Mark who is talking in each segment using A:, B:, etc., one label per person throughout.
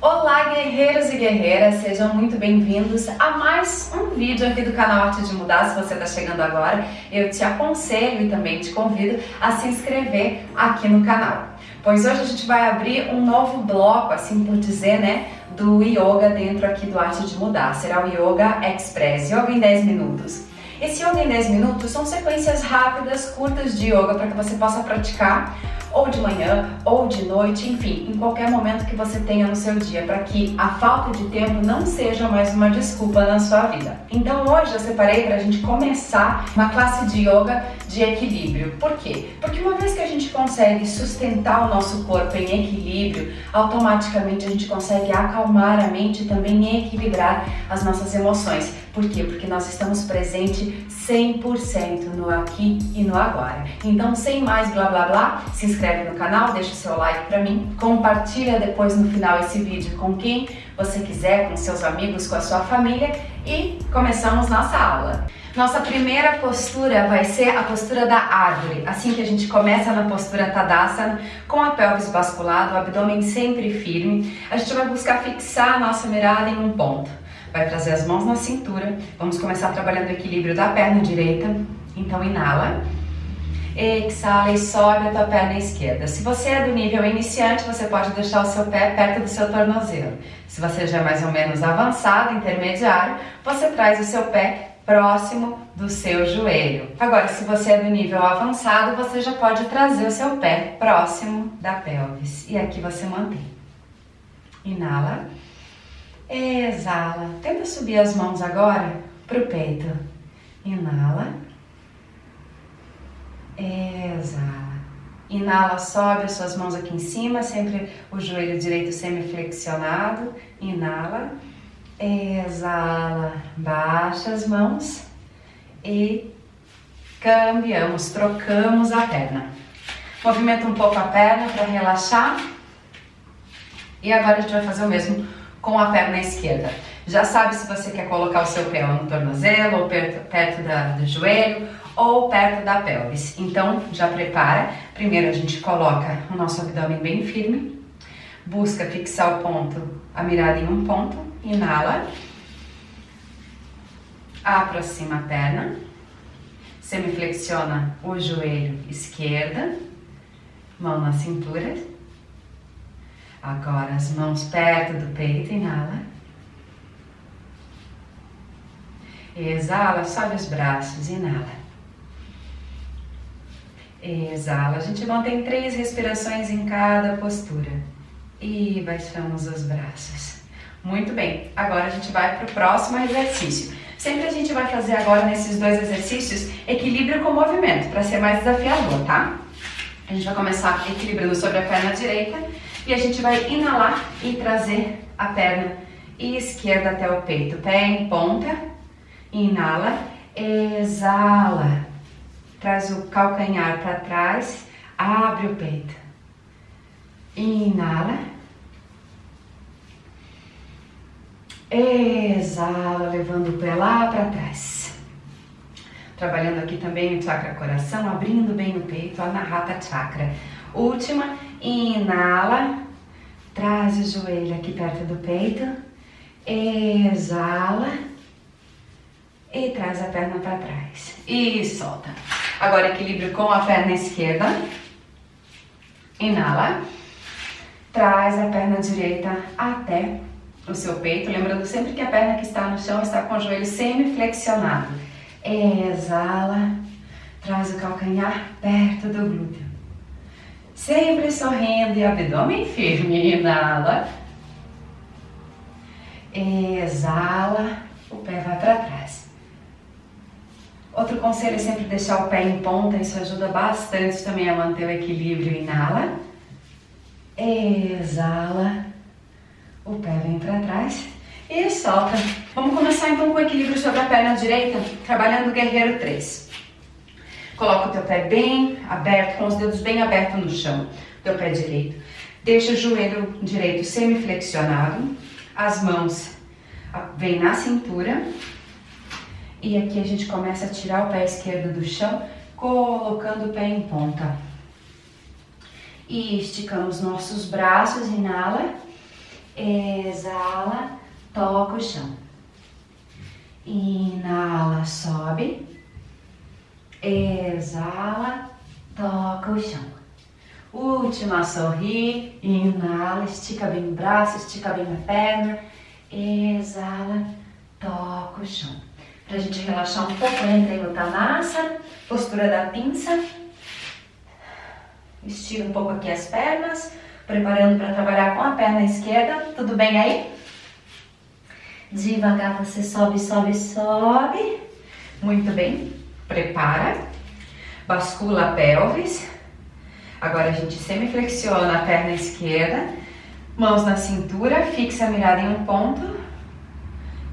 A: Olá guerreiros e guerreiras, sejam muito bem-vindos a mais um vídeo aqui do canal Arte de Mudar. Se você está chegando agora, eu te aconselho e também te convido a se inscrever aqui no canal. Pois hoje a gente vai abrir um novo bloco, assim por dizer, né, do Yoga dentro aqui do Arte de Mudar. Será o Yoga Express, Yoga em 10 minutos. Esse Yoga em 10 minutos são sequências rápidas, curtas de yoga para que você possa praticar ou de manhã, ou de noite, enfim, em qualquer momento que você tenha no seu dia, para que a falta de tempo não seja mais uma desculpa na sua vida. Então hoje eu separei para a gente começar uma classe de yoga de equilíbrio. Por quê? Porque uma vez que a gente consegue sustentar o nosso corpo em equilíbrio, automaticamente a gente consegue acalmar a mente e também equilibrar as nossas emoções. Por quê? Porque nós estamos presentes 100% no aqui e no agora. Então, sem mais blá blá blá, se inscreve no canal, deixa o seu like para mim, compartilha depois no final esse vídeo com quem você quiser, com seus amigos, com a sua família e começamos nossa aula. Nossa primeira postura vai ser a postura da árvore, assim que a gente começa na postura Tadasana, com a pelvis basculada, o abdômen sempre firme, a gente vai buscar fixar a nossa mirada em um ponto. Vai trazer as mãos na cintura. Vamos começar trabalhando o equilíbrio da perna direita. Então, inala. Exala e sobe a tua perna esquerda. Se você é do nível iniciante, você pode deixar o seu pé perto do seu tornozelo. Se você já é mais ou menos avançado, intermediário, você traz o seu pé próximo do seu joelho. Agora, se você é do nível avançado, você já pode trazer o seu pé próximo da pelvis. E aqui você mantém. Inala. Exala. Tenta subir as mãos agora para o peito. Inala. Exala. Inala, sobe as suas mãos aqui em cima, sempre o joelho direito semi-flexionado. Inala. Exala. Baixa as mãos e cambiamos, trocamos a perna. Movimenta um pouco a perna para relaxar. E agora a gente vai fazer o mesmo com a perna esquerda. Já sabe se você quer colocar o seu pé no tornozelo, ou perto, perto da, do joelho, ou perto da pelvis. Então, já prepara. Primeiro a gente coloca o nosso abdômen bem firme, busca fixar o ponto, a mirada em um ponto, inala, aproxima a perna, semiflexiona o joelho esquerda, mão na cintura, Agora as mãos perto do peito, inala. Exala, sobe os braços, inala. Exala, a gente mantém três respirações em cada postura. E baixamos os braços. Muito bem, agora a gente vai para o próximo exercício. Sempre a gente vai fazer agora nesses dois exercícios equilíbrio com movimento, para ser mais desafiador, tá? A gente vai começar equilibrando sobre a perna direita e a gente vai inalar e trazer a perna esquerda até o peito. Pé em ponta, inala, exala. Traz o calcanhar para trás, abre o peito. Inala. Exala, levando o pé lá para trás. Trabalhando aqui também o chakra coração, abrindo bem o peito, a Anahata Chakra. Última, Inala, traz o joelho aqui perto do peito, exala e traz a perna para trás e solta. Agora equilíbrio com a perna esquerda, inala, traz a perna direita até o seu peito, lembrando sempre que a perna que está no chão está com o joelho semi-flexionado. Exala, traz o calcanhar perto do glúteo. Sempre sorrindo e abdômen firme. Inala. Exala. O pé vai para trás. Outro conselho é sempre deixar o pé em ponta. Isso ajuda bastante também a manter o equilíbrio. Inala. Exala. O pé vem para trás. E solta. Vamos começar então com o equilíbrio sobre a perna direita, trabalhando o guerreiro 3. Coloca o teu pé bem aberto, com os dedos bem abertos no chão, teu pé direito. Deixa o joelho direito semiflexionado, as mãos vêm na cintura. E aqui a gente começa a tirar o pé esquerdo do chão, colocando o pé em ponta. E esticamos nossos braços, inala. exala, toca o chão. Inala, sobe, exala, toca o chão. Última, sorri, inala, estica bem o braço, estica bem a perna, exala, toca o chão. Pra gente relaxar um pouco, entra em Uttanasana, postura da pinça. Estira um pouco aqui as pernas, preparando para trabalhar com a perna esquerda. Tudo bem aí? Devagar você sobe, sobe, sobe. Muito bem. Prepara. Bascula a pelvis. Agora a gente semiflexiona a perna esquerda. Mãos na cintura, fixa a mirada em um ponto.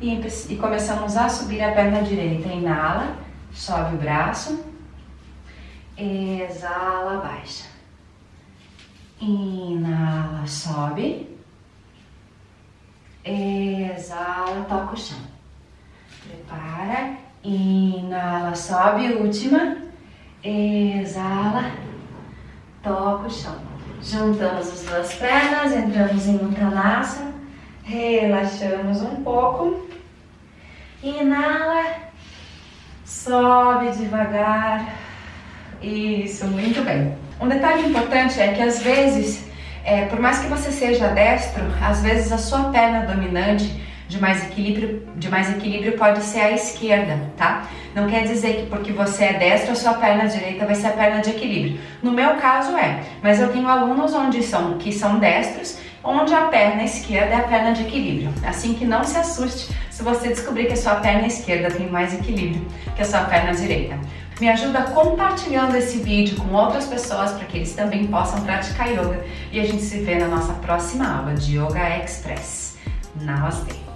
A: E, e começamos a subir a perna direita. Inala, sobe o braço. Exala, baixa. Inala, sobe. Exala, toca o chão. Prepara. Inala, sobe. Última. Exala, toca o chão. Juntamos as duas pernas, entramos em Uttanasana. Relaxamos um pouco. Inala. Sobe devagar. Isso, muito bem. Um detalhe importante é que às vezes, é, por mais que você seja destro, às vezes a sua perna dominante de mais equilíbrio, de mais equilíbrio pode ser a esquerda, tá? Não quer dizer que porque você é destro, a sua perna direita vai ser a perna de equilíbrio. No meu caso é, mas eu tenho alunos onde são que são destros, onde a perna esquerda é a perna de equilíbrio. Assim que não se assuste se você descobrir que a sua perna esquerda tem mais equilíbrio que a sua perna direita. Me ajuda compartilhando esse vídeo com outras pessoas para que eles também possam praticar yoga. E a gente se vê na nossa próxima aula de Yoga Express. Namastê!